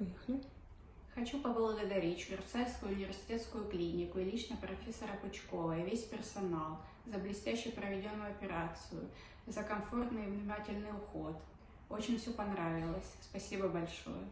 Поехали. Хочу поблагодарить Швейцарскую университетскую клинику и лично профессора Пучкова и весь персонал за блестяще проведенную операцию, за комфортный и внимательный уход. Очень все понравилось. Спасибо большое.